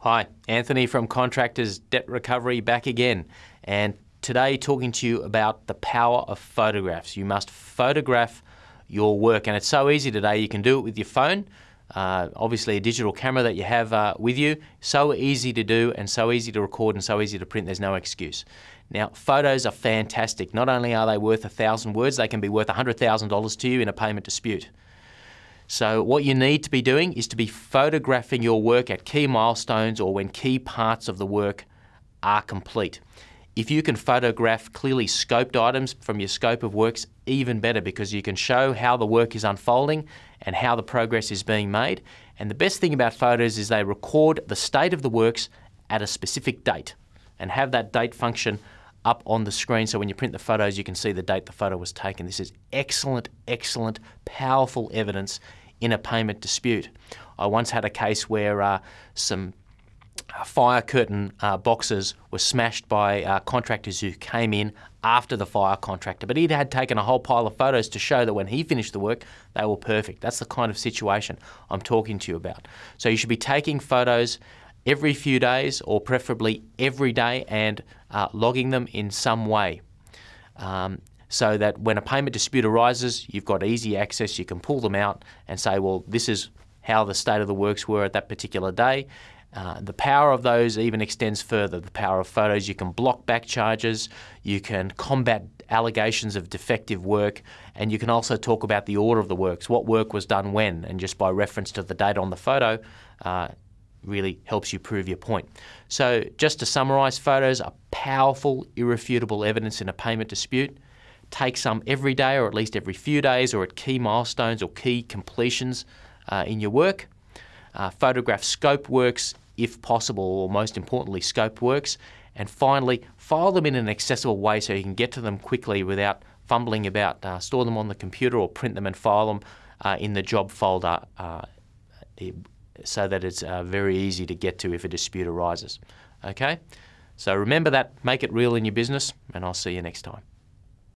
Hi, Anthony from Contractors Debt Recovery back again. And today talking to you about the power of photographs. You must photograph your work, and it's so easy today. You can do it with your phone. Uh, obviously, a digital camera that you have uh, with you. So easy to do, and so easy to record, and so easy to print. There's no excuse. Now, photos are fantastic. Not only are they worth a thousand words, they can be worth $100,000 to you in a payment dispute. So what you need to be doing is to be photographing your work at key milestones or when key parts of the work are complete. If you can photograph clearly scoped items from your scope of works, even better because you can show how the work is unfolding and how the progress is being made. And the best thing about photos is they record the state of the works at a specific date and have that date function up on the screen so when you print the photos you can see the date the photo was taken. This is excellent, excellent, powerful evidence in a payment dispute. I once had a case where uh, some uh, fire curtain uh, boxes were smashed by uh, contractors who came in after the fire contractor, but he had taken a whole pile of photos to show that when he finished the work, they were perfect. That's the kind of situation I'm talking to you about. So you should be taking photos every few days or preferably every day and uh, logging them in some way. Um, so that when a payment dispute arises, you've got easy access, you can pull them out and say, well, this is how the state of the works were at that particular day. Uh, the power of those even extends further. The power of photos, you can block back charges, you can combat allegations of defective work, and you can also talk about the order of the works, what work was done when, and just by reference to the date on the photo, uh, really helps you prove your point. So just to summarise, photos are powerful, irrefutable evidence in a payment dispute. Take some every day or at least every few days or at key milestones or key completions uh, in your work. Uh, photograph scope works if possible or most importantly scope works. And finally, file them in an accessible way so you can get to them quickly without fumbling about. Uh, store them on the computer or print them and file them uh, in the job folder uh, so that it's uh, very easy to get to if a dispute arises. Okay? So remember that, make it real in your business, and I'll see you next time.